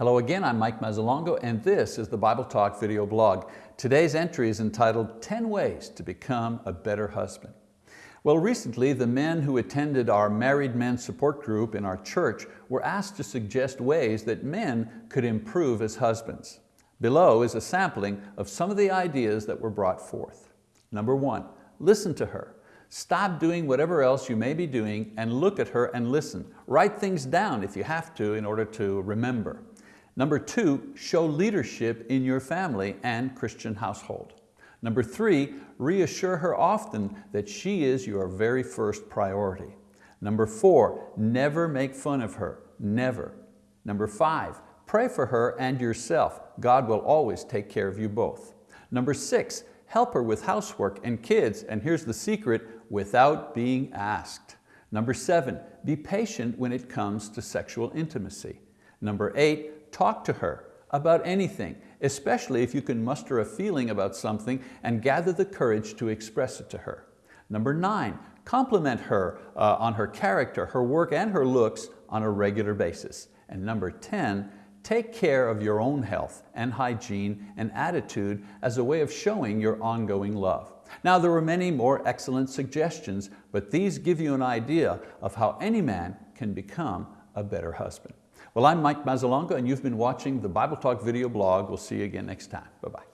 Hello again, I'm Mike Mazzalongo and this is the Bible Talk video blog. Today's entry is entitled 10 Ways to Become a Better Husband. Well, recently the men who attended our married men support group in our church were asked to suggest ways that men could improve as husbands. Below is a sampling of some of the ideas that were brought forth. Number one, listen to her. Stop doing whatever else you may be doing and look at her and listen. Write things down if you have to in order to remember. Number two, show leadership in your family and Christian household. Number three, reassure her often that she is your very first priority. Number four, never make fun of her, never. Number five, pray for her and yourself. God will always take care of you both. Number six, help her with housework and kids, and here's the secret, without being asked. Number seven, be patient when it comes to sexual intimacy. Number eight, talk to her about anything, especially if you can muster a feeling about something and gather the courage to express it to her. Number nine, compliment her uh, on her character, her work, and her looks on a regular basis. And number 10, take care of your own health and hygiene and attitude as a way of showing your ongoing love. Now there were many more excellent suggestions, but these give you an idea of how any man can become a better husband. Well, I'm Mike Mazzalongo and you've been watching the Bible Talk video blog. We'll see you again next time. Bye-bye.